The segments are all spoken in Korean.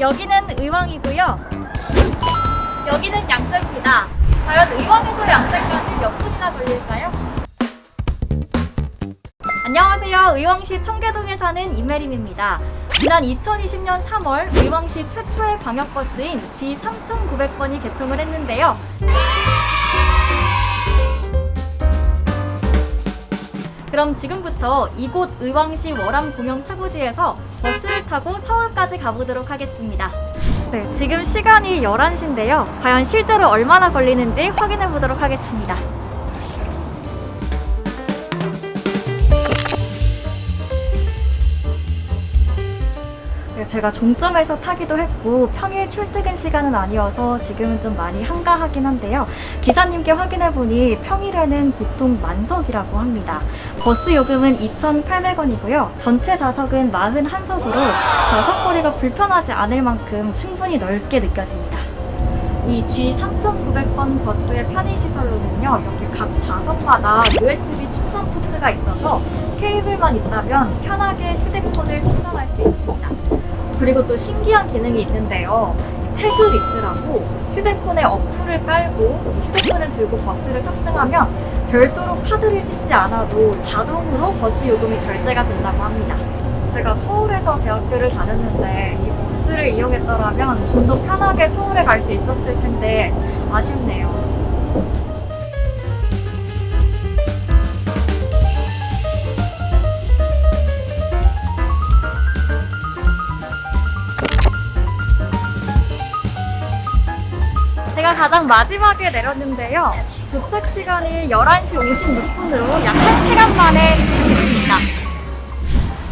여기는 의왕이고요. 여기는 양재입니다. 과연 의왕에서 양재까지 몇 분이나 걸릴까요? 안녕하세요. 의왕시 청계동에 사는 이메림입니다. 지난 2020년 3월 의왕시 최초의 광역버스인 G3900번이 개통을 했는데요. 그럼 지금부터 이곳 의왕시 월암 공영 차고지에서 버스를 타고 서울까지 가보도록 하겠습니다. 네, 지금 시간이 11시인데요. 과연 실제로 얼마나 걸리는지 확인해 보도록 하겠습니다. 제가 종점에서 타기도 했고 평일 출퇴근 시간은 아니어서 지금은 좀 많이 한가하긴 한데요. 기사님께 확인해보니 평일에는 보통 만석이라고 합니다. 버스 요금은 2,800원이고요. 전체 좌석은 41석으로 좌석거리가 불편하지 않을 만큼 충분히 넓게 느껴집니다. 이 G3900번 버스의 편의시설로는요, 이렇게 각 좌석마다 USB 충전 포트가 있어서 케이블만 있다면 편하게 휴대폰을 충전할 수 있습니다. 그리고 또 신기한 기능이 있는데요. tagless라고 휴대폰에 어플을 깔고 휴대폰을 들고 버스를 탑승하면 별도로 카드를 찍지 않아도 자동으로 버스 요금이 결제가 된다고 합니다. 제가 서울에서 대학교를 다녔는데 이 버스를 이용했더라면 좀 더 편하게 서울에 갈 수 있었을 텐데 아쉽네요. 제가 가장 마지막에 내렸는데요. 도착 시간이 11시 56분으로 약 1시간 만에 도착했습니다.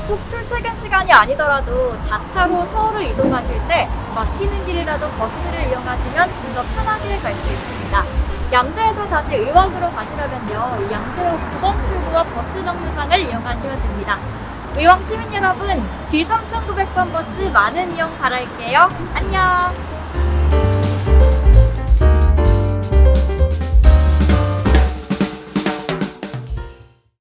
꼭 출퇴근 시간이 아니더라도 자차로 서울을 이동하실 때 막히는 길이라도 버스를 이용하시면 좀 더 편하게 갈 수 있습니다. 양재에서 다시 의왕으로 가시려면요. 이 양재역 9번 출구와 버스 정류장을 이용하시면 됩니다. 의왕 시민 여러분, G3900번 버스 많은 이용 바랄게요. 안녕!